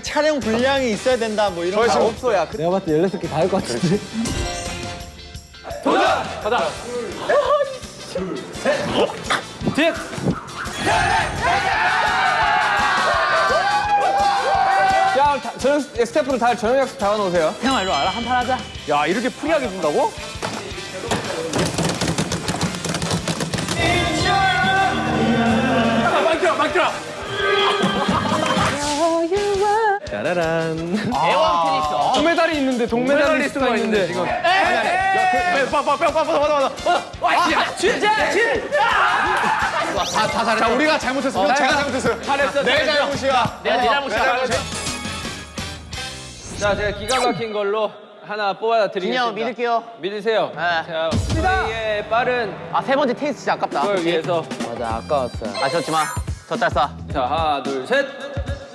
그 촬영 분량이 있어야 된다 뭐 이런 거. 없어 야. 내가 봤을 때 16개 다 할 것 같은데. 야 다- 저녁 스태프들 다 저녁 약속 잡아놓으세요. 형 일로 와라 한판 하자. 야 이렇게 free하게 준다고? 막들어 막들어. 짜라란. 애왕 테니스. 동메달이 있는데 동메달리스트가 있는데 지금. 자 우리가 잘못했어. 형 제가 잘못했어요. 잘했어. 내 잘못이야. 내가 내 잘못이야. 자, 제가 기가 막힌 걸로 하나 뽑아 드리겠습니다. 그냥 믿을게요. 믿으세요. 네. 자, 우리의 빠른 아 세 번째 테니스 진짜 아깝다. 걸 위해서 맞아, 아까웠어요. 아쉬웠지만 졌잘 싸. 자, 하나, 둘, 셋.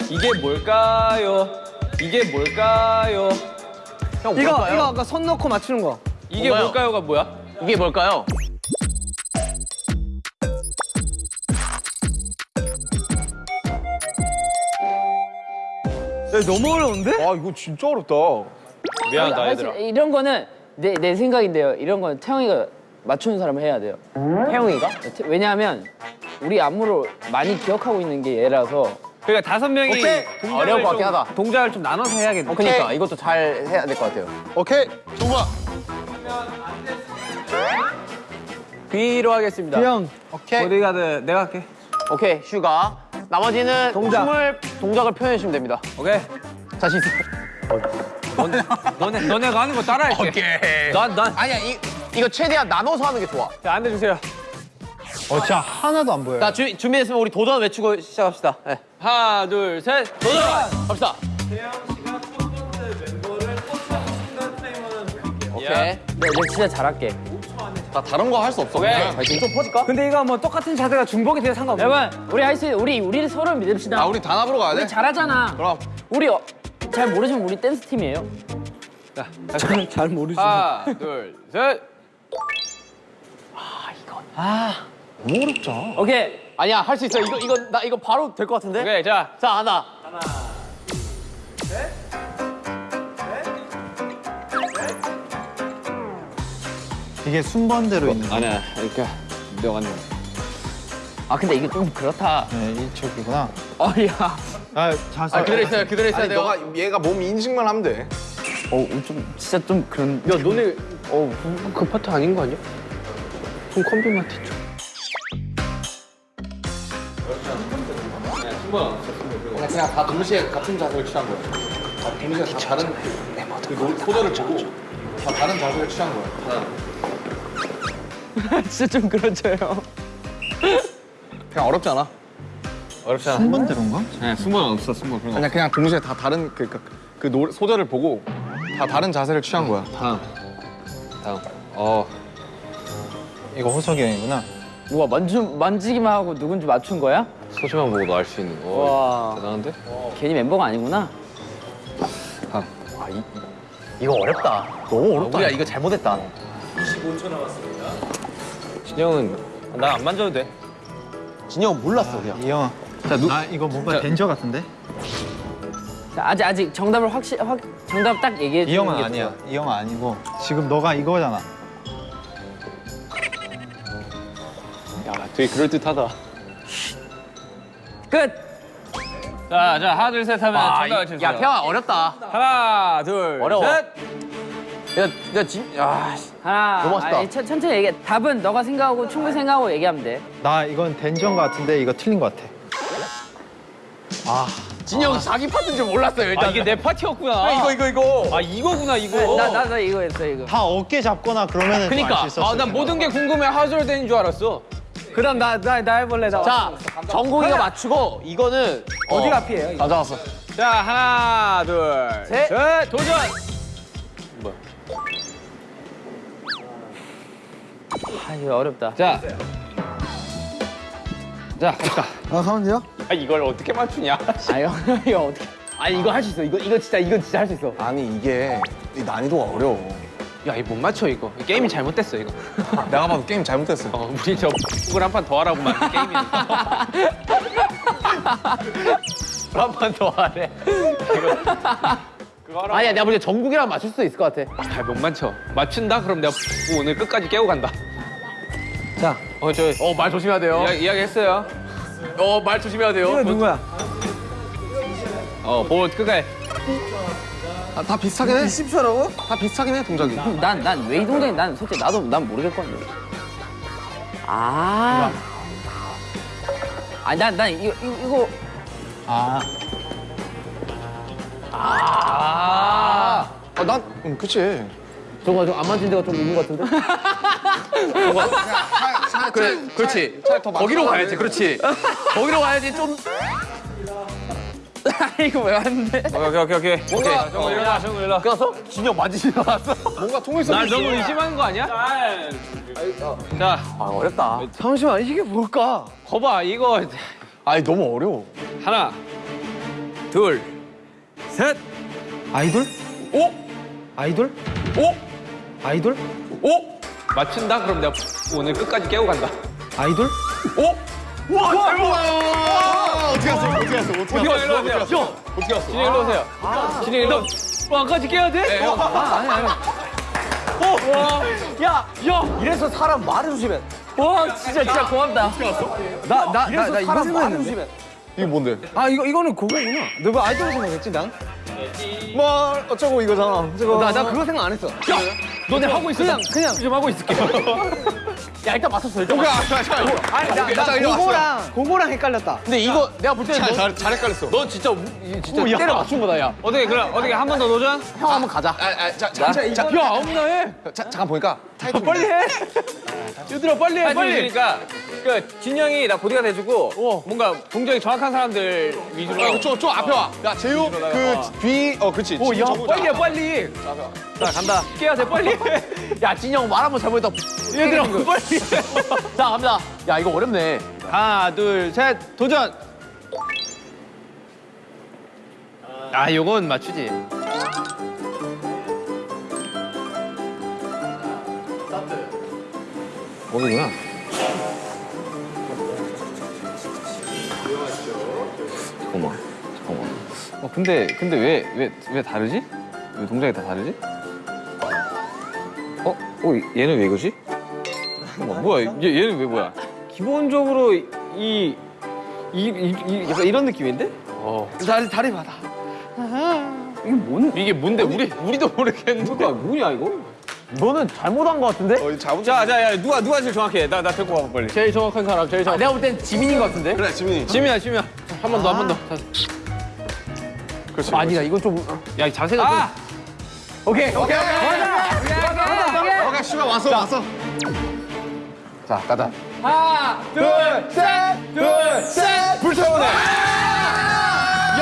이게 뭘까요? 이게 뭘까요? 형 이거 뭘까요? 이거 아까 손 넣고 맞추는 거. 이게 뭔가요? 뭘까요가 뭐야? 이게 뭘까요? 야, 너무 어려운데? 아 이거 진짜 어렵다. 미안하다, 얘들아. 사실 이런 거는 내, 내 생각인데요. 이런 거는 태형이가 맞추는 사람을 해야 돼요. 태형이가? 태- 왜냐하면 우리 안무를 많이 기억하고 있는 게 얘라서 그러니까 다섯 명이 어려울 것 좀- 같긴 하다. 동작을 좀 나눠서 해야겠네. 어, 그니까 이것도 잘 해야 될 것 같아요. 오케이 정우야. 뷔로 하겠습니다. 형, 오케이. 보디가드 내가 할게. 오케이 슈가. 나머지는 동작. 춤을 동작을 표현해 주시면 됩니다. 오케이. 자신 있어. 너네, 너네가 하는 거 따라할게. 오케이. 난, 난. 아니야 이 이거 최대한 나눠서 하는 게 좋아. 자, 앉아주세요. 어 진짜 하나도 안 보여. 자 주, 준비됐으면 우리 도전 외치고 시작합시다. 네. 하나, 둘, 셋. 도전 갑시다. 오케이. 야. 내가 진짜 잘할게. 나 다른 거 할 수 없어. 오케이. 좀 퍼질까? 근데 이거 뭐 똑같은 자세가 중복이 돼도 상관없어. 여러분, 우리 할 수, 우리 우리 서로 믿읍시다. 아 우리 단합으로 가야 돼? 우리 잘하잖아. 그럼. 우리 어, 잘 모르지만 우리 댄스 팀이에요. 저는 잘 모르지. 하나, 둘, 셋. 너무 어렵잖아. 오케이. 아니야 할 수 있어. 이거 이거 나 이거 바로 될 것 같은데. 오케이, 자. 자 하나. 이게 순번대로 있는 거. 아니야, 그러니까 내가 왔네. 아 근데 이게 좀 그렇다. 네, 이쪽이구나. 어야. 아 자세. 아 그대로 있어요. 그대로 있어야 돼요. 너가 얘가 몸 인식만 하면 돼. 어 좀 진짜 좀 그런. 야, 너네 어, 그, 그 파트 아닌 거 아니야? 좀 컴비 마트 좀. 그냥, 그냥 다 동시에 같은 자세를 취한 거야. 다 동시에 다 다른 그 노- 소절을 보고 다 다른 자세를 취한 거야. 진짜 좀 그렇죠요. 그냥 어렵지 않아. 어렵잖아. 순번 대로인가? 네, 승부는 없어, 승부. 그런 거. 그냥 그냥 동시에 다 다른 그, 그, 그 노, 소절을 보고 다 다른 자세를 취한 거야. 다음. 다음. 어. 이거 호석이 형이구나. 누가 만지 만지기만 하고 누군지 맞춘 거야? 소시만 보고도 알 수 있는 거. 와. 대단한데? 괜히 멤버가 아니구나. 이거 어렵다. 너무 어렵다. 우리가 이거 잘못했다. 진영은 나 안 만져도 돼. 진영 몰랐어 그냥. 이 형아. 자, 누, 아 이거 뭔가 덴저 같은데? 자, 아직 아직 정답을 확실 확 정답 딱 얘기해 이 주는 형은 게 아니야. 좋아. 이 형은 아니고 지금 너가 이거잖아. 야, 되게 그럴듯하다. 끝. 자, 자, 하나, 둘, 셋 하면 정답을 주세요. 야 태영아 어렵다. 하나, 둘, 어려워. 셋. 야, 야 진, 야, 씨. 하나. 너무 멋있다. 아니, 천, 천천히 얘기해. 답은 너가 생각하고 충분히 생각하고 얘기하면 돼. 나 이건 것 같은데 이거 틀린 것 같아. 진영 자기 파트인 줄 몰랐어요 일단. 아, 이게 내 파티였구나. 이거 이거 이거. 아, 이거구나, 이거. 나나 나 이거 했어 이거. 다 어깨 잡거나 그러면은 그니까. 아, 난. 모든 게 궁금해 하솔된 줄 알았어. 그럼 나나 나 해볼래 나. 자 정국이가 맞추고 이거는 어디가 어, 앞이에요? 다 잡았어. 자, 하나, 둘, 셋. 셋, 도전! 아 이거 어렵다. 자. 자, 갑시다. 아, 가면 돼요? 아, 이걸 어떻게 맞추냐? 아 이거 이거 어떻게? 아 이거 할 수 있어. 이거 이거 진짜 이거 진짜 할 수 있어. 아니 이게 이 난이도가 어려워. 야, 이거 못 맞춰, 이거. 게임이 잘못됐어, 이거. 내가 봐도 게임 잘못했어. 어, 우리 저 북을 한판 더 하라고만 게임이니까. 한번더 하래. 아니야, 내가 볼때 정국이랑 맞출 수 있을 것 같아. 아, 못 맞춰. 맞춘다? 그럼 내가 오늘 끝까지 깨고 간다. 자, 어, 저 어, 말 조심해야 돼요. 이야, 이야기 했어요. 어, 말 조심해야 돼요. 이거 누구야? 어, 보 끝까지. 아, 다 비슷하긴 해. 10초라고? 다 비슷하긴 해 동작이. 난 난 왜 이 동작이 난 솔직히 나도 난 모르겠거든. 아. 아니 난난 이거 이거, 이거 아 아. 아, 난, 응, 그치. 저거 좀안 만진 데가 좀 있는 것 같은데? 그래, 그렇지. 더 거기로 가야지, 돼. 그렇지. 거기로 가야지 좀. 이거 왜 왔는데? 오케이, 오케이, 오케이. 뭔가- 정우 일어나, 정우 일어나. 끊었어? 진영 맞으시 나왔어. 뭔가 통일성 날 너무 의심하는 거 아니야? 자, 아, 어렵다. 잠시만, 이게 뭘까? 거봐, 이거. 아니, 너무 어려워. 하나, 둘, 셋, 아이돌? 오! 아이돌? 오! 아이돌? 오! 맞춘다? 그럼 내가 오늘 끝까지 깨고 간다. 아이돌? 오! 와, 잘 먹어! 어떻게 갔어? 어떻게 갔어? 어떻게 갔어? 일로 오세요. 어떻게 갔어? 진영 일로 오세요. 진영 일로. 왕까지 깨야 돼? 어. 아, 아니, 아니. 야, 야! 이래서 사람 말을 조심해. 와 진짜 진짜 고맙다. 나, 나, 나, 나 이거 생각했는데. 이거 뭔데? 아, 이거, 이거는 그거구나. 너뭐 아이돌 생각했지, 난? 뭐, 어쩌고 이거잖아. 저거. 나, 나 그거 생각 안 했어. 너네 하고 있어. 그냥, 그냥. 좀 하고 있을게. 야, 일단 맞췄어, 일단. 오케이, 맞췄어. 아, 자, 자. 아니, 나, 오케이, 나 그거랑, 그거랑 헷갈렸다. 근데 이거 내가 볼 때는 잘, 너, 잘, 잘 헷갈렸어. 너 진짜, 우- 진짜 때려 맞춘 거다, 야. 어떻게, 그럼, 어떻게 한 번 더 도전? 형 한번 가자. 아, 아, 자, 자, 자, 자, 야, 아무나 해. 자, 잠깐 보니까 타이틀. 빨리 해. 얘들아, 빨리 해, 빨리. 그러니까, 그, 진영이 나 보디가 돼주고, 뭔가 동작이 정확한 사람들 위주로. 아, 저, 저 앞에 와. 야, 재우, 그 뒤, 어, 그렇지. 오, 야, 빨리 해, 자. 빨리. 자, 간다. 깨야 돼, 빨리 해. 야, 진영 말 한번 잘못했다. 얘들아, 빨리 해. 자, 갑니다. 야, 이거 어렵네. 하나, 둘, 셋, 도전! 아, 요건 맞추지. 거기구나. 잠깐만, 잠깐만. 어, 근데, 근데 왜, 왜, 왜 다르지? 왜 동작이 다 다르지? 어? 어, 얘는 왜 이거지? 잠깐만, 뭐야, 얘, 얘는 왜 뭐야? 기본적으로 이, 이, 이, 이 약간 이런 느낌인데? 어. 다리, 다리 받아. 이게 뭔? 이게 뭔데? 우리 우리도 모르겠는데. 뭐냐, 이거? 너는 잘못한 거 같은데? 어, 잡은 자, 자, 야, 누가 누가 제일 정확해? 나 나 데리고 와봐 빨리. 제일 정확한 사람, 제일 정확한. 내가 볼 땐 지민인 거 같은데? 그래, 지민이. 지민아, 지민아. 한번 더, 한 번 더. 그렇지. 아니다, 이건 좀. 야, 이 자세가 좀. 오케이, 오케이, 오케이. 오케이, 시간 왔어, 왔어. 자, 가자. 하나, 둘, 셋, 둘, 셋. 불태우네. 야,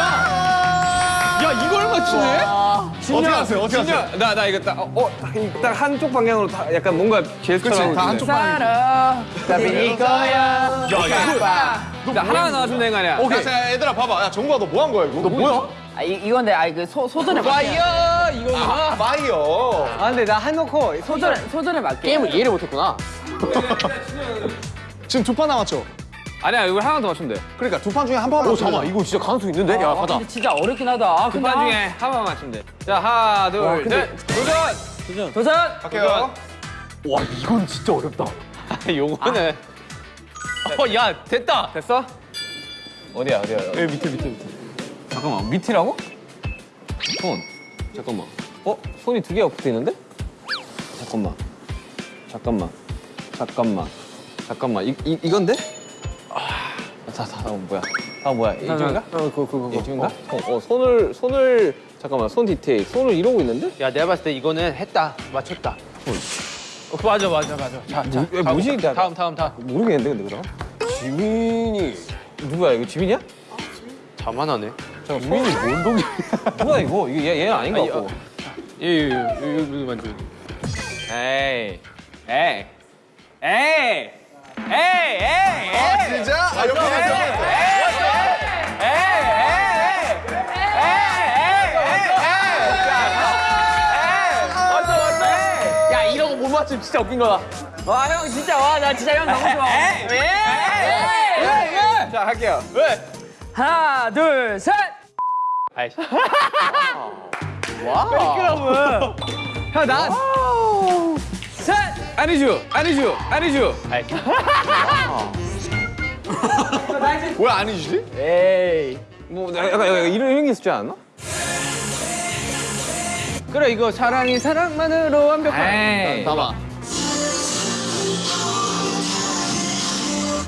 야, 이걸 맞추네? 어떻게 하세요? 어떻게 하세요? 진짜 나, 나 이거 딱, 어, 어, 딱, 딱 한쪽 방향으로 다 약간 뭔가 그렇지, 다 한쪽 방향. 살아. 답이 이거야. 야, 이거. 나 하나 나와주면 되는 거 아니야? 오케이. 자, 얘들아, 봐봐. 야, 정국아, 너 뭐 한 거야, 이거? 너 뭐야? 아 이, 이건데 아 그 소전에 맞게. 와이어 이거구나. 아, 마이어. 아, 근데 나 해놓고 소전에 소전에 맞게. 게임을 이해를 못했구나. 지금 두 판 남았죠? 아니야, 이걸 하나 더 맞추면 돼. 그러니까 두 판 중에 한 판만 오, 잠깐만, 이거 진짜 가능성 있는데? 야, 아, 가자. 근데 진짜 어렵긴 하다. 아, 근데 두판 아, 중에 하나만 맞추면 돼. 자, 하나, 둘, 셋. 도전! 도전. 갈게요. 와, 이건 진짜 어렵다. 요거는. 어, 야, 됐다. 됐어? 어디야, 어디야? 여기 밑에, 밑에, 밑에. 잠깐만, 밑이라고? 손. 잠깐만. 어? 손이 두 개가 붙어 있는데? 잠깐만. 잠깐만. 잠깐만. 잠깐만. 이, 이, 이건데? 아, 자, 자, 다음 뭐야? 다음 뭐야? 이중인가? 어, 그거, 그거. 그거. 이중인가? 어, 어, 손을, 손을, 잠깐만, 손 디테일. 손을 이러고 있는데? 야, 내가 봤을 때 이거는 했다. 맞췄다. 어, 맞아, 맞아, 맞아. 자, 자. 왜 뭐지? 다음, 다음, 다음, 다음. 모르겠는데, 근데 그럼? 지민이. 누구야, 이거 지민이야? 자만하네. 지민이 뭔 동작? 누가 이거? 이거 얘, 얘 아닌 것 같고. 예, 예, 예, 이거 누구 만져? 에이, 에이, 에이, 에이, 에이, 아, 진짜? 아, 옆에 있어. 맞추면 진짜 웃긴 거다. 와 형 진짜 와 나 진짜 형 너무 좋아. 자, 할게요. 왜? 하나, 둘, 셋. 아이씨. 그러면. 형, 나. 셋. 아니죠, 아니죠, 아니죠. 왜 아니지? 에이. 뭐 약간, 약간 이런 이런 게줄 알았나? 그래 이거 사랑이 사랑만으로 완벽한. 에이. 봐봐.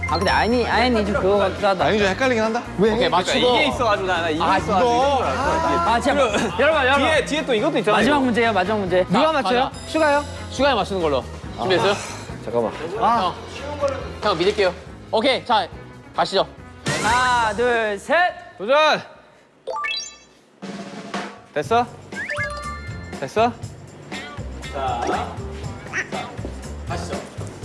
아 근데 아니 아니 좀 그거 같기도 하다. 아니 좀 헷갈리긴 한다. 오케이 맞추고. 이게 있어가지고 나, 나 이게 아, 있어가지고. 이거. 아 진짜 여러분 여러분 뒤에 뒤에 또 이것도 있잖아. 마지막 이거. 문제예요 마지막 문제. 누가 맞춰요? 슈가요? 슈가에 맞추는 걸로. 준비했어요? 잠깐만. 형. 형 믿을게요. 오케이 자 가시죠. 하나 둘 셋. 도전. 됐어? 됐어?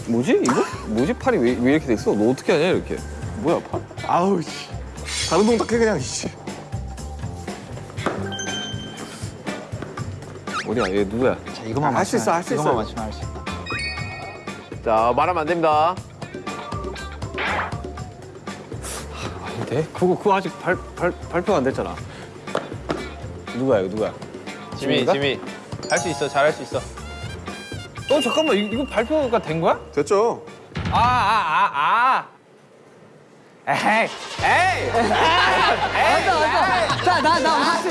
뭐지 이거? 뭐지 팔이 왜, 왜 이렇게 됐어? 너 어떻게 하냐 이렇게? 뭐야 팔? 아우 씨. 다른 동작 해 그냥 씨. 어디야 얘 누구야? 자, 이것만 할수 있어, 할수 이것만 있어. 맞추면 할수 있어. 자 말하면 안 됩니다. 돼? 그거 그거 아직 발, 발 발표가 안 됐잖아. 누구야 이거 누구야? 지미? 지미 할 수 있어 잘할 수 있어. 어 잠깐만 이, 이거 발표가 된 거야? 됐죠? 아 아 아 아. 에이 에이. 자, 나, 나 왔어.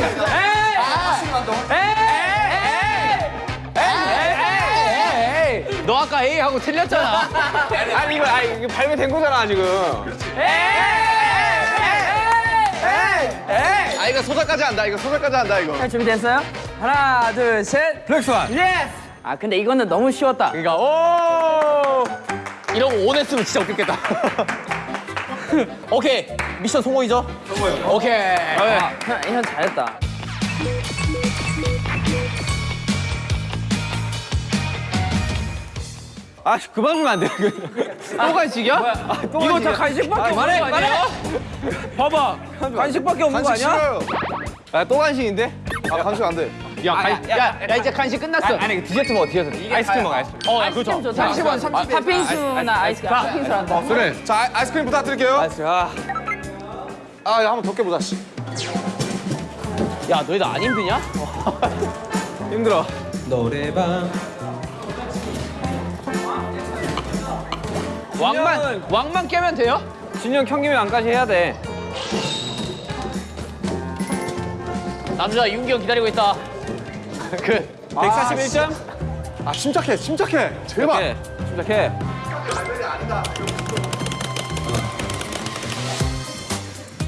에이. 너 아까 A 하고 틀렸잖아. 아니 이거 아니 이거 발매된 거잖아 지금. 아 이거 소절까지 한다. 이거 소절까지 한다 이거. 자, 준비됐어요? 하나 둘 셋. Black Swan. Yes. 아 근데 이거는 너무 쉬웠다. 그러니까 오 이러고 온 했으면 진짜 웃겼겠다. 오케이 미션 성공이죠? 성공이요. 오케이. 아, 형, 형 잘했다. 아 그만 주면 안 돼. 또 간식이야? 이거 다 간식밖에 없는 거 아니야? 봐봐 간식밖에 없는 거 간식 아니야? 싫어요. 아또 간식인데? 아 간식 안 돼. 야, 아, 간- 야, 야, 이제 간식 끝났어. 아니, 아니 디저트 먹어 디저트. 아이스크림 먹어 아이스크림. 어, 야, 아이스크림 그렇죠. 좋다. 30원, 30원. 팥빙수나 아이스크림. 팥빙수 한다. 그래. 자 아, 아이스크림 부탁드릴게요. 아이스크림. 아. 아 한번 덮게 보자 씨. 야, 너희들 안 힘드냐? 힘들어. 왕만, 왕만 깨면 돼요? 진영 경기면 안까지 해야 돼. 남자 윤기 형 기다리고 있다. 그, 141점? 아 침착해 침착해. 제발. 네, 시작해.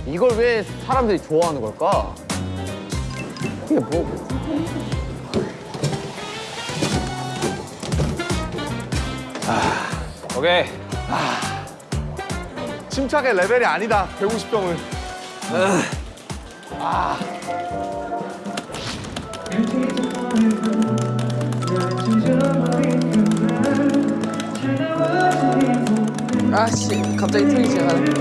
이걸 왜 사람들이 좋아하는 걸까? 이게 뭐? 오케이. 침착해 레벨이 아니다. 150병은. 아씨 갑자기 틀이 지나가네.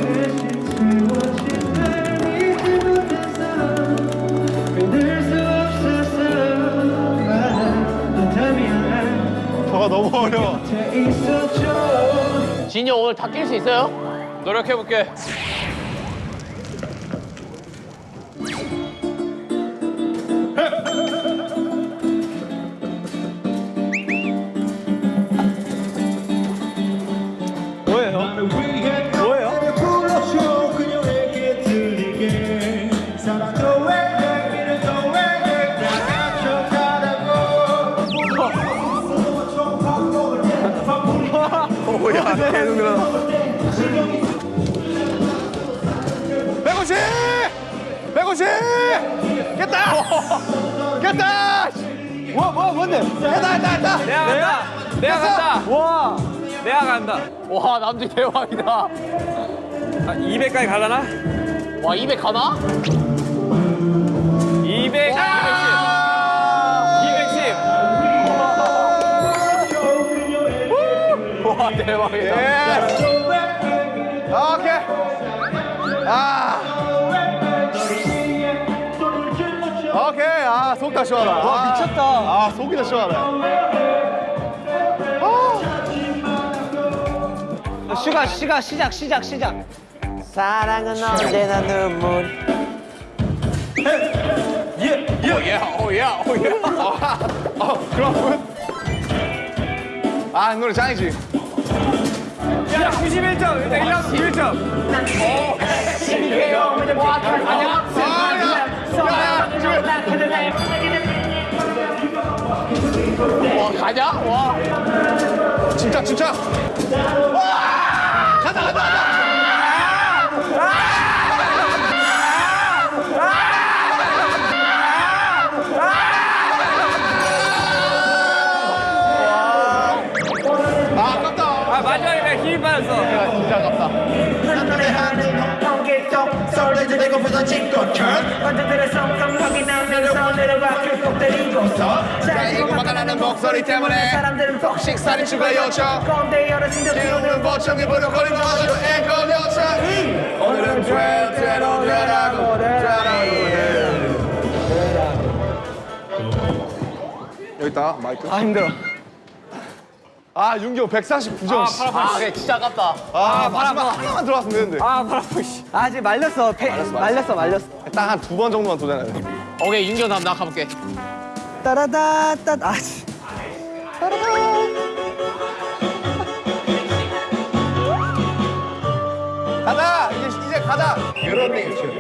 저가 너무 어려워. 진이 형 오늘 다깰수 있어요? 노력해볼게. 불 150! 깼다! 깼다! 뭐, 뭐, 뭔데? 깼다, 깼다, 깼다! 내가 간다. 내가 간다. 와. 내가 간다. 와, 남들 대박이다. 아, 200까지 갈라나? 와, 200 가나? 200. 210. 210. 와, 대박이다. 예! 오케이. 아. 아, 속 다 시원하다. 와, 미쳤다. 아, 속이 다 시원하다. 슈가, 슈가, 시작, 시작, 시작. 사랑은 언제나 눈물. 아 노래 짱이지. 야, 91점. 일단 1라운드 91점. 진짜 진짜. 아, 부서 찍고천 언제들의 성성하게 나오면서 내려가 쭉 때리고서 자 이거 막아나는 목소리 때문에 사람들은 폭식 살이 추가 요청 꼰대 어르신들 비우는 보청이 부르거리는 아주 앵콜 요청 오늘은 절대로 되라고 여기 있다 마이크. 아, 힘들어. 아 윤기 형 149점. 씨. 아, 그래, 진짜 아깝다. 아 마지막 하나만 들어왔으면 되는데. 아, 발 아파, 씨. 아, 아직 말렸어. 패, 말렸어, 말렸어. 딱 한 두 번 정도만 돼. 오케이, 윤경 다음 나 가볼게. 따라다, 따, 아, 씨. 가자 이제 이제 가자. 여러 명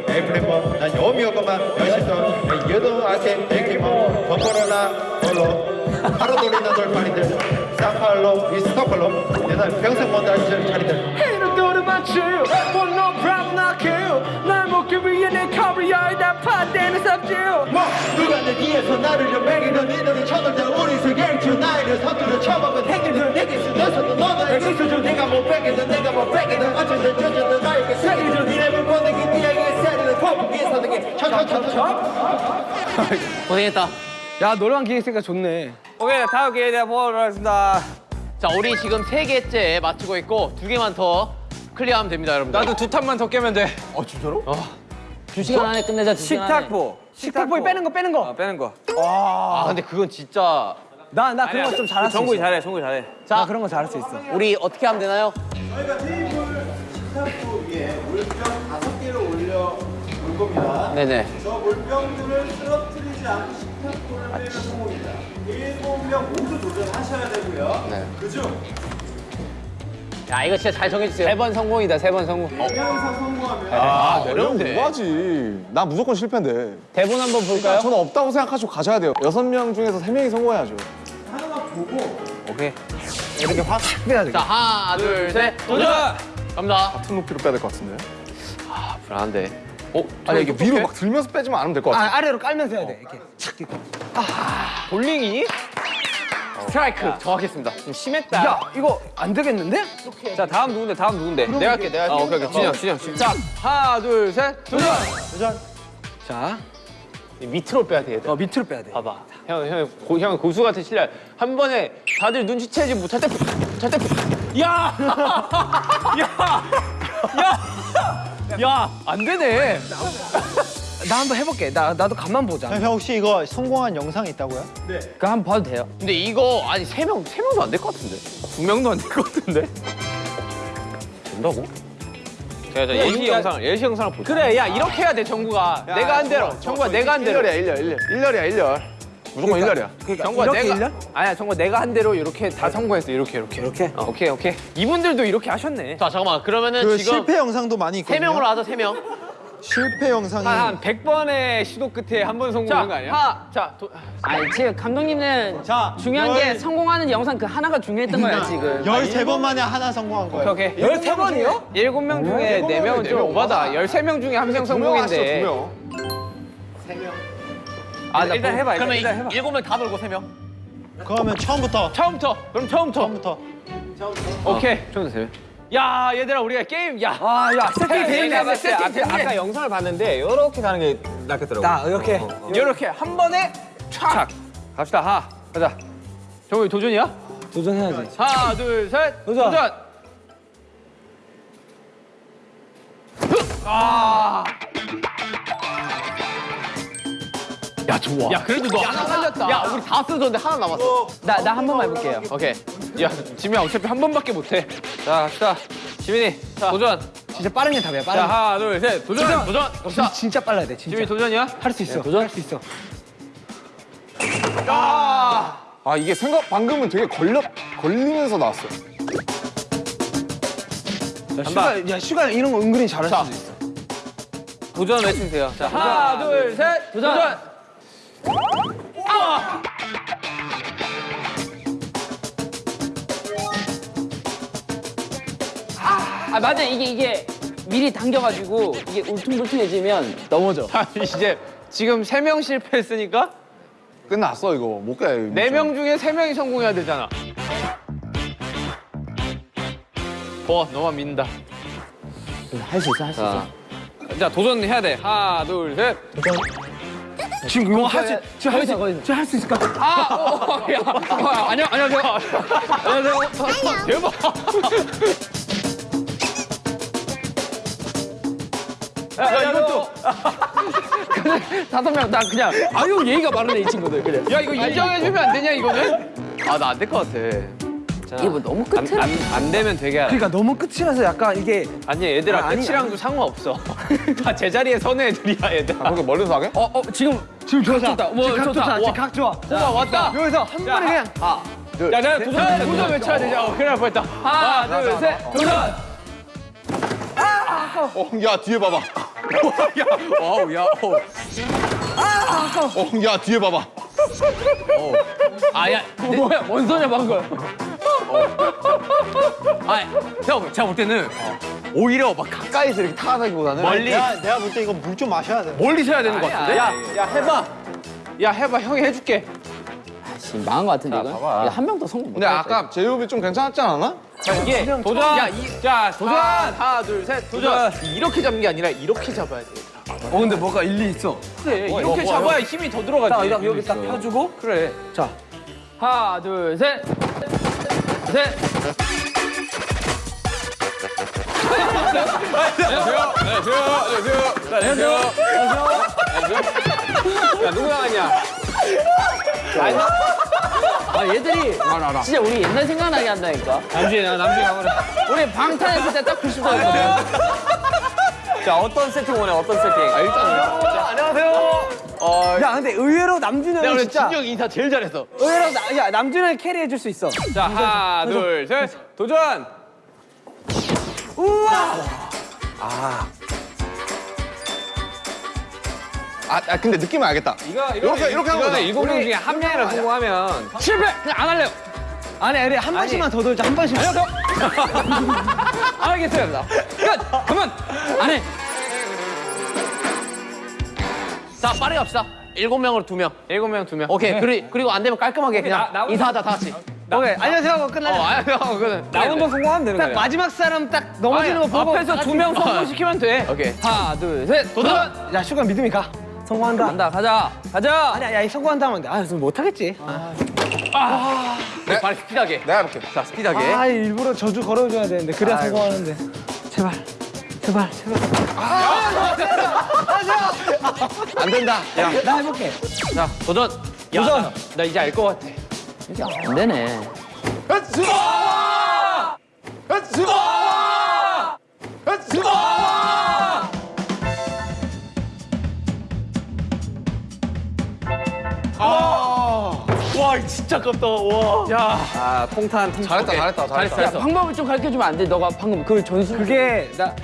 에프레모 난 요미오가만 열심히 여도 아테 에키모 버퍼로나 볼로 하루 돌리는 돌파리들 사팔로 이스토팔로 내가 평생 못 알지 자리들 About you, but no problem not kill. 날 먹기 위해 내 커리어에 다 파대는 삽질. 뭐 누가 내 뒤에서 나를 연맹이던 니들이 쳐들자 우리 세계주 나이를 서투러 쳐먹은 행위들 내게 쓰면서도 너는 있어줘 내가 못 뺏기든 내가 못 뺏기든 어쨌든 저쨌든 나에게 세계주 니네를 보내기 니에게 세리를 포기 서등이 쳐쳐쳐쳐 고생했다. 야, 노래방 기획니까 좋네. 오케이, 다음 기회에 내가 보도록 하겠습니다. 자, 우리 지금 세 개째 맞추고 있고 두 개만 더 클리어하면 됩니다, 여러분들. 나도 두 탑만 더 깨면 돼. 두 시간 안에 끝내자. 두 시간 안에. 식탁보. 식탁보에 빼는 거, 빼는 거. 아, 빼는 거. 아, 근데 그건 진짜 나, 나 그런 거 좀 잘할 수 있어. 정국이 잘해, 정국이 잘해. 자, 나 그런 거 잘할 수 있어. 우리 어떻게 하면 되나요? 식탁보 위에 물병 다섯 개를 올려 놓을 겁니다. 네네. 저 물병들을 쓰러뜨리지 않고 식탁보를 빼면 성공입니다. 일곱 명 모두 도전하셔야 되고요. 네. 그중 야, 이거 진짜 잘 정해주세요. 세 번 성공이다, 세 번 성공. 명 이상 성공하면 아, 어려운 어려운데. 뭐하지? 나 무조건 실패인데. 대본 한번 볼까요? 저는 없다고 생각하시고 가셔야 돼요. 여섯 명 중에서 세 명이 성공해야죠. 하나만 보고 오케이. 이렇게 확 빼야 돼. 자, 하나, 둘, 셋, 도전! 갑니다. 같은 높이로 빼야 될 것 같은데. 아, 불안한데. 어? 아니 이게 위로 막 들면서 빼지만 않으면 될 것 같아. 아, 아래로 깔면서 해야 돼. 이렇게. 착 이렇게. 볼링이? 스트라이크 정확했습니다. 좀 심했다. 야, 이거 안 되겠는데? 자, 다음 누군데, 다음 누군데? 내가 할게, 내가 아, 할게. 오케이, 오케이. 진영, 진영, 진영. 자, 하나, 둘, 셋, 도전! 자, 밑으로 빼야 돼, 얘들. 어, 밑으로 빼야 돼. 봐봐. 형, 형, 고, 형 고수 같은 실력. 한 번에 다들 눈치채지 못할 때, 못할 때. 야! 야! 야! 야! 안 되네. 나 한번 해볼게. 나, 나도 간만 보자. 형 혹시 이거 성공한 영상이 있다고요? 그거 한번 봐도 돼요. 근데 이거 아니 세 명, 세 명도 안 될 것 같은데. 두 명도 안 될 것 같은데? 된다고? 제가 저 예시 영상, 예시 영상을 보자. 그래, 야, 이렇게 해야 돼, 정구가. 내가 한 대로. 정구가 내가 한 대로. 1년이야 1년 1년. 1년이야 1년. 무조건 1년이야. 정구가 이렇게 내가 일년? 아니야 정구 내가 한 대로 이렇게 다 성공했어 이렇게 이렇게 이렇게? 어, 오케이 오케이 이분들도 이렇게 하셨네 자, 잠깐만. 그러면은 그 지금 실패 영상도 많이 세 있거든요. 명으로 하자, 세 명. 실패 영상이 한 100번의 시도 끝에 한 번 성공한 거 아니야? 하, 자, 도, 아니, 지금 감독님은 자, 중요한 게 열- 성공하는 영상 그 하나가 중요했던 거야, 지금. 13번 만에 하나 성공한 거예요. 오케이 오케이 13번이요? 일곱 명 중에 네 명은 좀 오바다 13명 중에 한 명 성공인데 명. 아 일단 해봐 일단, 그러면 일단 해봐 일곱 명다 돌고 세 명. 그러면 처음부터 처음부터 그럼 처음부터 처음부터 오케이 처음부터 세 명. 야 얘들아 우리가 게임 야 아, 야, 세팅 돼 있네. 세팅 돼. 아까 영상을 봤는데 이렇게 가는 게 낫겠더라고 나 이렇게. 이렇게 한 번에 촥 갑시다 하 가자 정우 도전이야? 도전해야지. 하나 둘셋 도전. 도전. 아. 야, 좋아. 야 그래도 너 하나 살렸다. 야, 우리 다 쓰던데 하나 남았어. 나, 나 한 번만 해볼게요. 오케이. 야 지민아 어차피 한 번밖에 못해. 자 갑시다. 지민이 도전. 진짜 빠른 게 답이야. 자 빠른 게. 하나 둘셋 도전 도전 갑시다 진짜 빨라야 돼. 진짜. 지민이 도전이야? 할 수 있어. 도전 할 수 있어. 아 이게 생각 방금은 되게 걸려 걸리면서 나왔어. 야, 슈가, 야, 슈가 이런 거 은근히 잘할 수도 있어. 도전 외치세요 자 하나 둘셋 도전, 아 맞아. 이게 이게 미리 당겨가지고 이게 울퉁불퉁해지면 넘어져. 아 이제 지금 세 명 실패했으니까? 끝났어 이거. 못 깨. 네명 중에 세 명이 성공해야 되잖아. 어 너만 믿는다. 할 수 있어 할 수 있어. 자 도전해야 돼. 하나 둘 셋 지금 이거 할 수, 지금 할 수, 거기서. 지금 할수 있을까? 아, 어, 어, 야, 어, 안녕, 안녕하세요. 안녕하세요. 어, 대박. 야, 야, 이것도. 다섯 명 나 그냥 아유 예의가 바르네 이 친구들 그래. 야, 이거 인정해주면 안 되냐, 이거는? 아, 나 안 될 것 같아. 이게 뭐 너무 안, 끝을. 안, 안 되면 되게. 알아. 그러니까 너무 끝이라서 약간 이게 아니, 얘들아, 아, 아니, 끝이랑도 상관없어. 다 제자리에 서는 애들이야, 얘들아. 아 그렇게 멀리서 하게? 어, 어 지금 지금 좋다. 좋다. 뭐, 지금 각 좋다. 좋다. 와. 지금 각 좋아. 우와, 왔다. 여기서 한 번에 그냥 야, 내가 도전, 도전 외쳐야 되냐? 어, 큰일 날 뻔했다. 하나, 둘, 셋, 도전! 어야 뒤에 봐봐. 야, wow, 야, 어. 어야 뒤에 봐봐. 아, 야, 뭐야, 뭔 소리야, 방금. 아, 형, 제가 볼 때는 오히려 막 가까이서 이렇게 타다기보다는 멀리, 내가 볼 때 이거 물 좀 마셔야 돼. 멀리서 해야 되는 것 같은데? 야, 야, 해봐. 야, 해봐. 형이 해줄게. 지금 망한 것 같은데 이건. 한 명도 성공 못. 근데 아까 제이홉이 좀 괜찮았지 않았나? 자, 이게 도전. 야, 이, 자, 도전. 하나, 둘, 셋, 도전. 이렇게 잡는 게 아니라 이렇게 잡아야 돼. 어 근데 뭐가 일리 있어. 그래, 이렇게 잡아야 힘이 더 들어가지. 딱 여기 딱 펴주고 그래. 자 하나 둘 셋. 셋. 야, 누구 나갔냐? 아 얘들이 진짜 우리 옛날 생각나게 한다니까. 남준이, 나 남준이 가버려. 우리 방탄했을 때 딱 90도였거든. 자, 어떤 세팅 원해? 어떤 세팅? 아, 일단. 야 근데 의외로 남준이 내가 진짜 진영 인사 제일 잘했어. 의외로 나, 야 남준이 형이 캐리해 줄 수 있어. 자, 하나, 둘, 셋, 도전! 아, 아 근데 느낌은 알겠다. 이거, 이거. 이렇게, 이렇게 하는 거다. 일곱 명 중에 한 명이라 성공하면 실패! 그냥 안 할래요. 아니 아니 한 번씩만 더 돌자 한 번씩만. 알겠습니다. 끝! 그만! 안 해! 자 빠르게 갑시다. 일곱 명으로 두 명. 일곱 명, 두 명. 오케이. 그리, 그리고 안 되면 깔끔하게 그냥 나- 나- 인사하자 다 같이. 오케이 안녕하세요 하고 끝나자. 어, 아니, 형, 그거는. 나오는 거 성공하면 되는 거야. 마지막 사람 딱 넘어지는 거 보고 앞에서 두 명 성공시키면 돼. 오케이. 하나, 둘, 셋, 도전! 야 슈가 믿음이 가. 성공한다. 간다, 가자. 가자! 아니야 야 성공한다 하면 돼. 아 무슨 못하겠지. 빨리 스피드하게. 내가 해볼게. 자, 스피드하게. 아 일부러 저주 걸어줘야 되는데 그래야 성공하는데. 제발 제발 제발. 안 된다. 야 나 해볼게. 자, 도전! 야, 도전! 나, 나 이제 알 것 같아. 안 되네. 와, 진짜 아깝다. 와. 야. 아, 통탄, 통탄. 잘했다, 잘했다, 잘했다. 야, 방법을 좀 가르쳐 주면 안 돼? 너가 방금 그걸 전수. 그게 나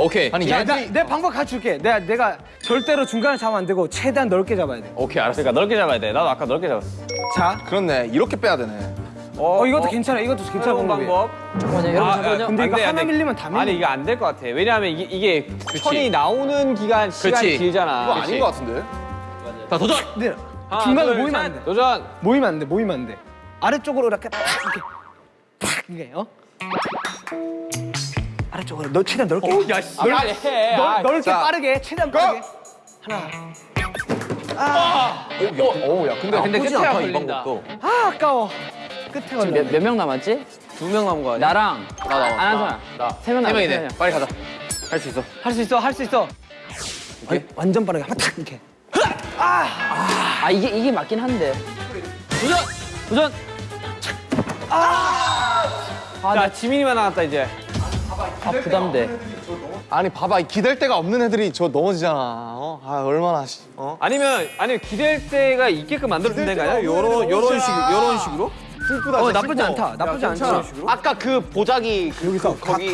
오케이. 아니, 야, 나, 내 방법 가르쳐줄게. 내가 내가 절대로 중간에 잡으면 안 되고 최대한 넓게 잡아야 돼. 오케이, 알았어. 그러니까 넓게 잡아야 돼. 나도 아까 넓게 잡았어. 자, 그렇네. 이렇게 빼야 되네. 어, 이것도 괜찮아. 이것도 괜찮은 방법이야. 방법. 잠깐만요. 여러분 잠깐만요. 근데 안 이거 돼, 안 하나 돼. 밀리면 다 밀려. 아니 이게 안될 것 같아. 왜냐하면 이게, 이게 천이 나오는 기간 시간이 그치. 길잖아. 그거 아닌 것 같은데? 자 도전. 근데 하나, 중간에 둘, 모이면 셋, 안 돼. 도전. 모이면 안 돼. 모이면 안 돼. 아래쪽으로 이렇게 탁 이렇게 탁 이게 어? 아래쪽으로 너 최대한 넓게. 야, 씨. 빨리 해. 넓, 아, 넓게 자. 빠르게 최대한 빠르게. 어우, 야, 근데 근데 나쁘지 끝에 않다, 이 걸린다. 방법도. 아 아까워. 끝에 걸려. 몇 몇 명 남았지? 두 명 남은 거 아니야? 나랑 나, 나, 안한사 나. 세명 세 남았어. 명이네. 빨리 가자. 할 수 있어. 할 수 있어. 할 수 있어. 아니, 완전 빠르게 한번 탁 이렇게. 아 이게 이게 맞긴 한데. 도전. 도전. 아, 자 지민이만 남았다 이제. 아 부담돼. 아니 봐봐 기댈 데가 없는 애들이 저 넘어지잖아. 어? 아 얼마나 씨. 어? 아니면 아니면 기댈 때가 있게끔 만들어준 데가요? 요런 요런 식 요런 식으로? 슬프다. 어 나쁘지 않다. 나쁘지 않다. 아까 그 보자기 그, 여기서 거기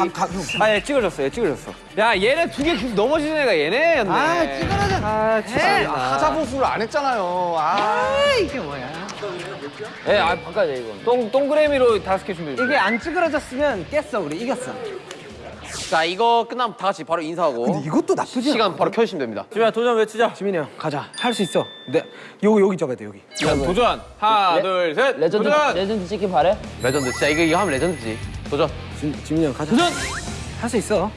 아, 예, 찍어줬어, 예, 찍어줬어. 야, 얘네 두개 계속 넘어지는 애가 얘네였네. 아, 찍어라자. 아, 진짜. 하자 보수를 안 했잖아요. 아. 예, 아 바꿔야 돼 이거. 동, 동그라미로 다섯 개 준비해. 이게 안 찌그러졌으면 깼어 우리 이겼어. 자 이거 끝나면 다 같이 바로 인사하고 이것도 나쁘지 않아. 시간 바로 켜주시면 됩니다 지민아, 도전 외치자. 지민이 형 가자 할 수 있어. 네 여기 여기 적어야 돼 여기. 자, 도전. 하나, 둘, 셋. 레전드 도전. 레전드 찍기 바래? 레전드 진짜 이거 이거 하면 레전드지 도전 지, 지민이 형 가자. 도전. 할 수 있어.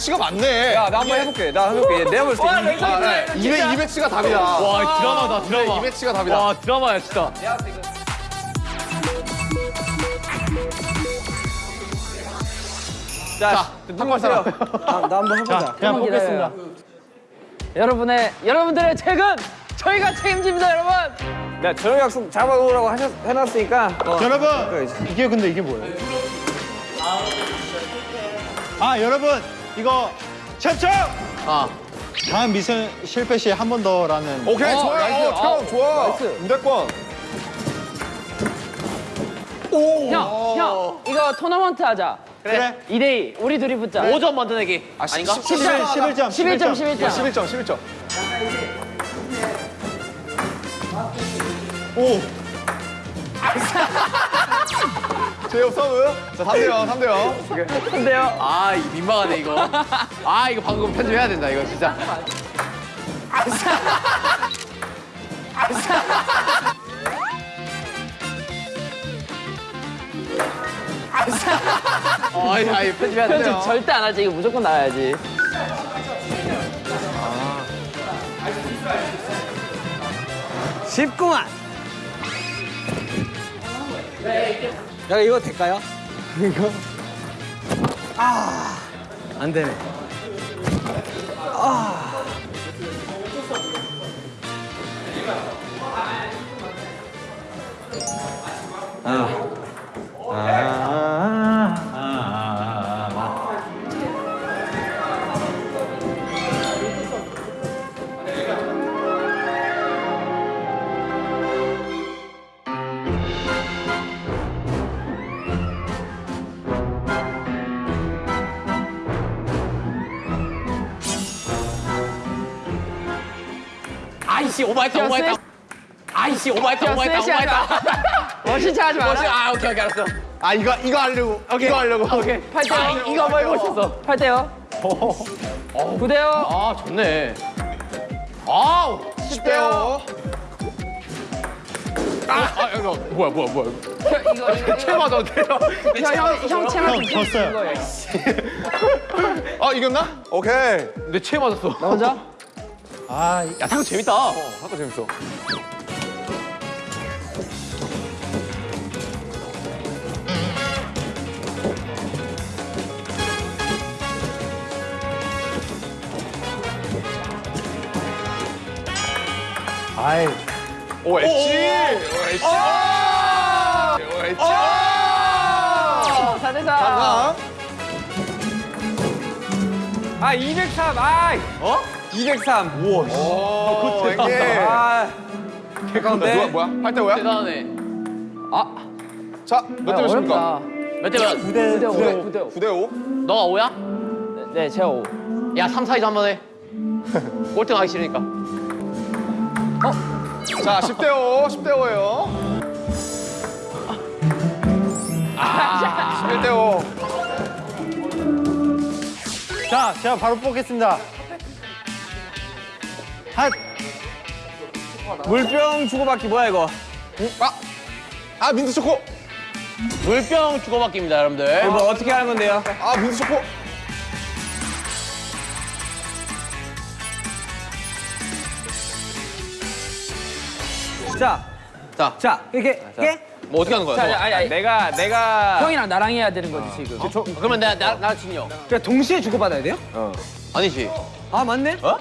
200치가 맞네. 야, 나 한번 해볼게. 나 해볼게. 내가 볼때 200, 200치가 답이다. 와, 드라마다, 드라마. 200치가 답이다. 와, 드라마야, 진짜. 자, 한걸 사람. 나, 나 한번 해보자. 자, 그냥 뽑겠습니다. 여러분의, 여러분들의 책은 저희가 책임집니다, 여러분! 네, 저녁 약속 잡아놓으라고 하셨, 해놨으니까. 어. 여러분! 이게 근데 이게 뭐예요? 아, 여러분! 이거 첩첩 아 다음 미션 실패 시한번 더라는 오케이 좋아요. nice. 어, 형 좋아. nice. 무대권. 형, 형, 이거 토너먼트 하자. 그래 2대2 우리 둘이 붙자. 5점 만들기 내기 아, 아닌가? 11, 11점 11점, 11점. 11점 11점. 오 제이홉 서브. 자 3대0 3대0. 근데요. 아 이거 민망하네 이거 아 이거 방금 편집해야 된다 이거 진짜 아이 아이 편집해야 편집 돼요 절대 안 하지. 이거 무조건 나와야지. 쉽구만. 야 이거 될까요? 이거 아 안 되네. 아 이씨 오버했다 오버했다 아이씨 오버했다 오버했다. 오버했다 멋있지 하지 마라. 뭐지? 아 오케이 오케이 알았어 아 이거 이거 하려고. 이거 하려고. 오케이 8대0. 아, 이거 한번 해보고 싶었어 8대0. 9대0. 아 좋네 아우 10대요. 아, 아 이거 뭐야 뭐야 뭐야 이거 이거 채 맞아 어때요? 형좀 졌어요. 아 이겼나? 오케이. 내 채 맞았어 나 혼자? 아야 탁구 재밌다 아까 재밌어. 아이 오 엣지. 오 엣지. 오 엣지. 4대4. 아, 아, 203. 아, 어? 203. 오, 이게. 아, 누가 개가운데. 뭐야? 8대 5야? 대단하네 자, 몇 대 몇입니까? 몇 대면 9대 5. 9대 5. 9대 5. 너가 5야? 네, 제가 5. 야 3, 4, 2점 한번 해 꼴등 하기 싫으니까 자, 10대 5. 10대 5예요. 아, 11대 5. 자 제가 바로 뽑겠습니다 핫! 물병 주고받기 뭐야 이거? 음, 아! 아 민트 초코! 물병 주고받기입니다 여러분들 아. 이거 어떻게 하는 건데요? 아 민트 초코! 자, 자, 자 이렇게 자. 이렇게 뭐 어떻게 하는 거야? 자, 아니, 아니, 내가 내가 형이랑 나랑 해야 되는 거지 어. 지금. 어? 저, 그러면 내가 나, 나, 나 진영. 그러니까 동시에 주고받아야 돼요? 어. 아니지. 아 맞네. 어?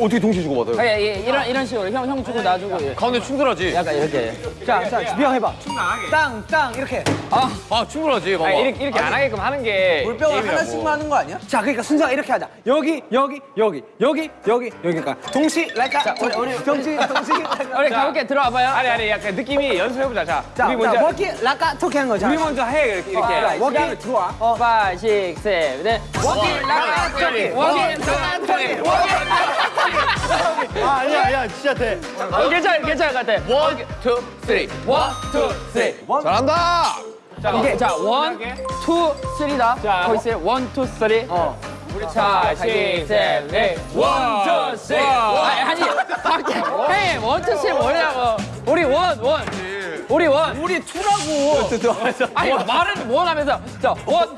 어, 떻게 동시에 주고받아요? 아, 예, 예, 이런, 이런 식으로 형, 형 주고 나 주고 예. 가운데 충돌하지? 약간 이렇게 예. 자, 자, 준비형 해봐. 충돌하게. 땅, 땅 이렇게. 아, 아 충돌하지 봐봐. 아니, 이렇게, 이렇게 아니, 안 하게끔 하는 게 물병을 하나씩만 하는 거 아니야? 자, 그러니까 순서가 이렇게 하자. 여기, 여기, 여기, 여기, 여기, 여기까 그러니까 동시, 랄까 자, 우리, 우리. 동시, 동시. 우리 가볍게 들어와봐요. 아니, 아니, 약간 느낌이 연습해보자. 자, 자 우리 먼저 워키, 랄까 토끼 한 거자 우리 먼저 해, 이렇게. 어, 이렇게 워키, 들어와. 5, 6, 7, 8 워키, 랄까 토끼. 워키, 랄까 토끼. 워키, 랄까 아, 아니야, 야, 진짜 돼. 어, 괜찮아, 괜찮아, 같아. 원, 투, 쓰리. 원, 투, 쓰리. 잘한다! 자, 이게, 어. 자, 원, 투, 쓰리다. 자, 거기 있어요. 원, 투, 쓰리. 어. 우리 자, 시, 셋, 넷. 원, 투, 쓰리. 아니, 아니, 밖에. 원, 투, 쓰리 뭐냐고. 우리 원, 원. 우리 one. 우리 two라고. 아니 말은 one 하면서 자 one.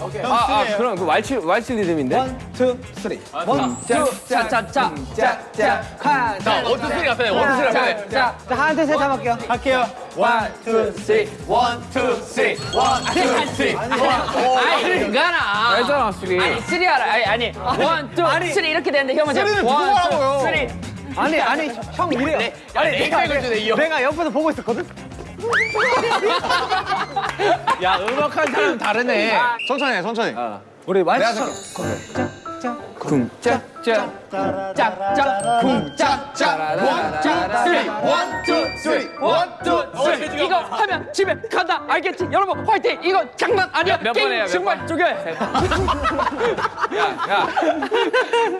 오케이. 아, 아 그럼 그 왈츠 왈츠 리듬인데. 원, 투, 쓰리. One, two, 짜짜짜. 짜짜. 한. 자 one two three 앞에 one two three 앞에. 자 하나 둘셋 잡을게요. 할게요. One, two, three. One, two, three. One, two, three. 아니 가나. 알잖아 three. 아니 three 알아. 아니 아니 one, two, three 이렇게 되는데 형은 three는 누구 하라고요? Three. 아니 아니 형 이래요. 네. 내, 아니 내가 주네, 이 내가 옆에서 보고 있었거든. 야 음악한 사람 다르네. 천천히 해, 천천히. 어. 우리 많이 내가 쿵짝짝 쿵짝짝 쿵짝짝. One two three one two three one two three 이거 하면 집에 간다. 알겠지? 여러분 화이팅! 이거 장난 아니야! 몇 게임 번이야, 정말 쪼개! 야야.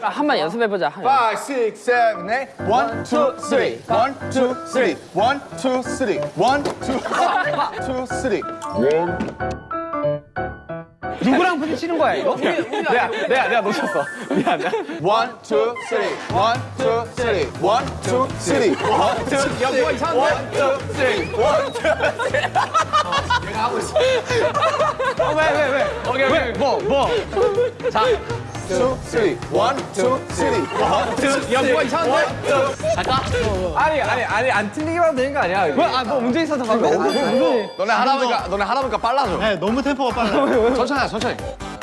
아, 한번 연습해보자. 5, 6, 7, 8 1, 2, 3 1, 2, 3 1, 2, 3 1, 2, 3 1, 2, 3 누구랑 부딪히는 거야 이거? 우리, 우리 내가, 아니야, 내가 내가 놓쳤어. 미안 미안. One, two, three one, two, three one, two, three one, two, three 야 뭐가 이상한데? One, 내가 하고 있어. 어, 왜, 왜, 왜? 오케이, 오케이. 뭐, 뭐? 자 two, three. One, two, three 아까 아니, 아니, 아니, 안 틀리기만 하면 되는 거 아니야? 왜? 뭐, 아, 뭐 문제 있어서 방금. 뭐, 뭐, 너네 할아버지가, 너네 할아버지가 빨라져. 네, 너무 템포가 빨라. 천천히, 천천히.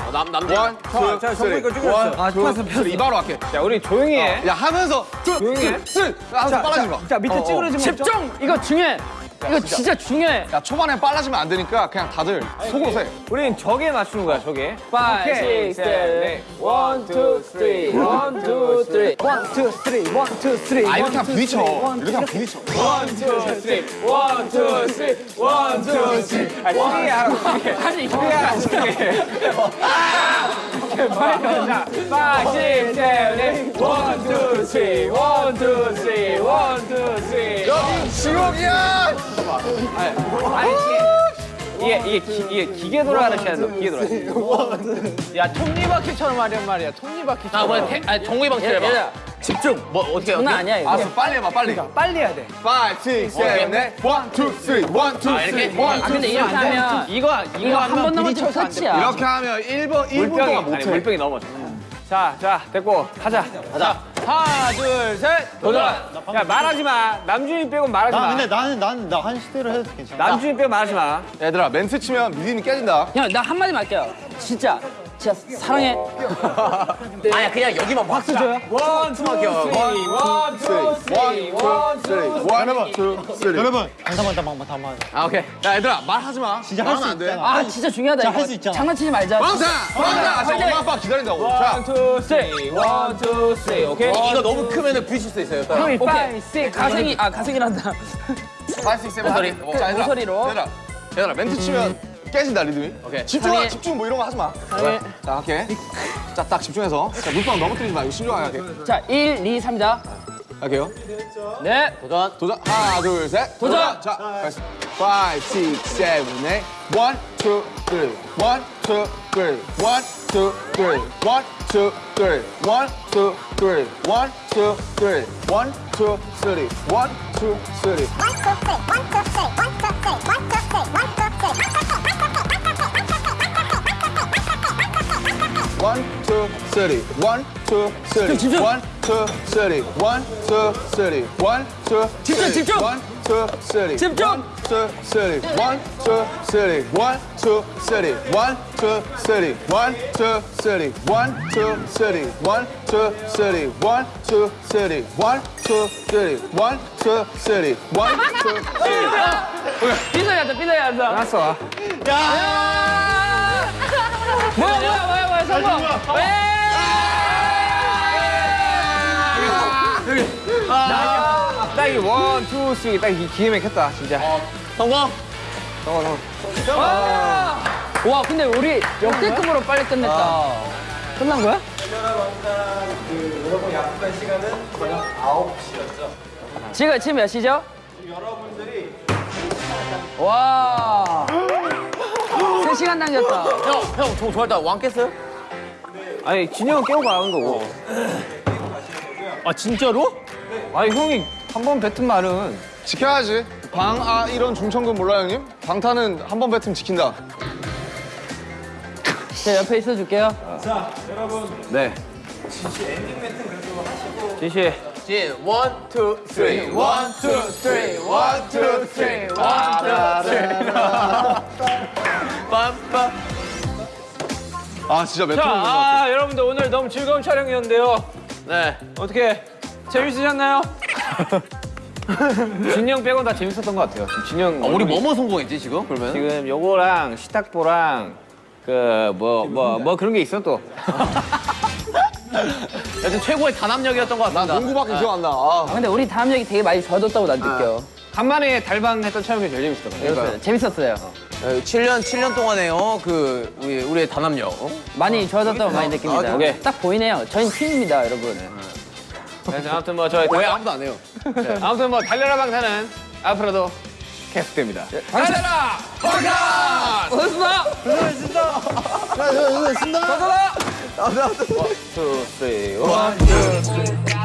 어, 남, 남들. One, two, 자, three. 거 찍고 one, 아, two, 이바로 할게. 야, 우리 조용히 해. 어, 야, 하면서. 조용히 해. Three. 하면서 빨라진 거. 자, 밑에 어, 찌그러지면. 집중! 이거 중요해. 이거 진짜. 중요해. 야 초반에 빨라지면 안 되니까 그냥 다들 속으로 세. 우린 저게 맞추는 거야 저게. 5, 6, 7, 8 1, 2, 3 1, 2, 3 1, 2, 3 1, 2, 3 아 이렇게 그냥 부딪혀. 이렇게 그냥 부딪혀. 1, 2, 3 1, 2, 3 1, 2, 3 아니 3개 하라고 3개. 사실 2개 하라고 칠십 one two three one two three one two three 여기 지옥이야! 아니, 아니 이게 이게 기, 이게 기계 돌아가는 시간도 기계 돌아. 야 톱니바퀴처럼 하란 말이야. 톱니바퀴처럼. 아 뭐야? 아니 동구이방처럼 해봐. 얘들아, 집중. 뭐 어떻게? 장난 아니야 이거. 알았어 빨리 해봐 빨리. 그러니까, 빨리 해야 돼. 5, 6, 7, 8, 1, 2, 3, 1, 2, 3, 1, 2, 3. 근데 이렇게 하면 이거 이거 한 번 넘어지면 터치야. 이렇게 하면 1분 1분 동안 못 해. 물병이 넘어져. 자, 자, 됐고, 가자. 가자. 하나, 둘, 셋! 도전! 야, 말하지 마. 남준이 빼고 말하지 마. 근데 나는, 나는, 나 한 시대로 해도 괜찮아. 남준이 빼고 말하지 마. 얘들아, 멘트 치면 믿음이 깨진다. 형, 나 한마디 말게요. 진짜. 진짜 사랑해. 아니야, 그냥 여기만 박수 줘요. One, two, three. One, two, three. 여러분, 여러분. 잠깐만, 잠깐만, 잠깐만. 아 오케이. 야 얘들아 말하지 마. 진짜 할 수 있대. 아 진짜 중요하다. 할수 있잖아. 장난치지 말자. 왕자, 왕자. 자, 엄마 아빠 기다린다고. 자, two, three, one, two, 오케이. 이거 너무 크면은 부딪힐 수 있어요. 오케이. 오케이. 가생이, 아 가생이란다. 5, 6, 7, 모서리. 모서리로. 얘들아, 얘들아 멘트 치면 깨진다 리듬이. 오케이. 집중, 집중 뭐 이런 거 하지 마. 자, 오케이. 자, 딱 집중해서. 자, 물방 넘어뜨리지 마. 이거 신중하게. 자, 1, 2, 3자. 할게요. 네, 도전. 도전. 하나, 둘, 셋. 도전. 자, 가겠습 5, 6, 7, 8. 1, 2, 3. 1, 2, 3. 1, 2, 3. 1, 2, 3. 1, 2, 3. 1, 2, 3. 1, 2, 3. 1, 2, 3. 1, 2, 3. 1, 2, 3. 1, 2, 3. 1, 2, 3. 1, 2, 3. 1, 2, 3. One, two, three. One, two, three. 집중. One, two, three. One, two, three. One, two, 집중, three. 집중. One, two, three. 집중. One, two, three. One, two, three. One, two, three. One, two, three. One, two, three. One, two, three. One, two, three. One, two, three. One, two, three. One, two, three. One, two, three. 삐져야 돼, 삐져야 돼. 알았어. 야! 뭐야, 뭐야, 뭐야, 성공. 왜? 딱이 one, two, three. 딱이 기가 막혔다, 진짜. 성공. 성공, 성공. 와, 근데 우리 역대급으로 빨리 끝냈다. 끝난 거야? 그 여러분 약속한 시간은 저녁 9시였죠. 지금, 지금 몇 시죠? 여러분들이 와. 3시간 당겼다. 형, 형, 저 좋아했다. 왕 깼어요? 아니, 진영은 깨고 가는 거고. 아, 진짜로? 아니, 형이 한 번 뱉은 말은. 지켜야지. 방, 아, 이런 중천금 몰라요, 형님? 방탄은 한 번 뱉으면 지킨다. 제 옆에 있어 줄게요. 자 여러분 네. 지시 엔딩 멘트 그래도 하시고 지시. 진, one, two, three. One, two, three. One, two, three. One, two, three. 빰빰. 아, 진짜 몇 자, 톤인 것 같아. 아, 여러분들 오늘 너무 즐거운 촬영이었는데요. 네. 어떻게 재밌으셨나요? 진영 빼곤 다 재밌었던 것 같아요. 지금 진영. 우리 뭐뭐 성공했지, 지금? 그러면? 지금 요거랑 시탁보랑 그 뭐 뭐 뭐 그런 게 있어 또. 여튼 최고의 단합력이었던 것 같습니다. 농구밖에 기억 안 나. 아. 아, 근데 우리 담력이 되게 많이 좋아졌다고 난 느껴. 간만에 달방 했던 촬영이 제일 재밌었던 것 같아요. 네, 재밌었어요. 7년, 7년 동안에요. 그, 우리, 우리의 단합력. 많이 좋아졌다고 많이 느낍니다. 아, 오케이. 딱 보이네요. 저희는 팀입니다, 여러분. 그래서 아무튼 뭐 저희 왜 아무도 안 해요? 네. 아무튼 뭐 달려라 방탄은 앞으로도 계속됩니다. 달려라 방탄! 고맙습니다. 투, 쓰리, 원, 투, 쓰리.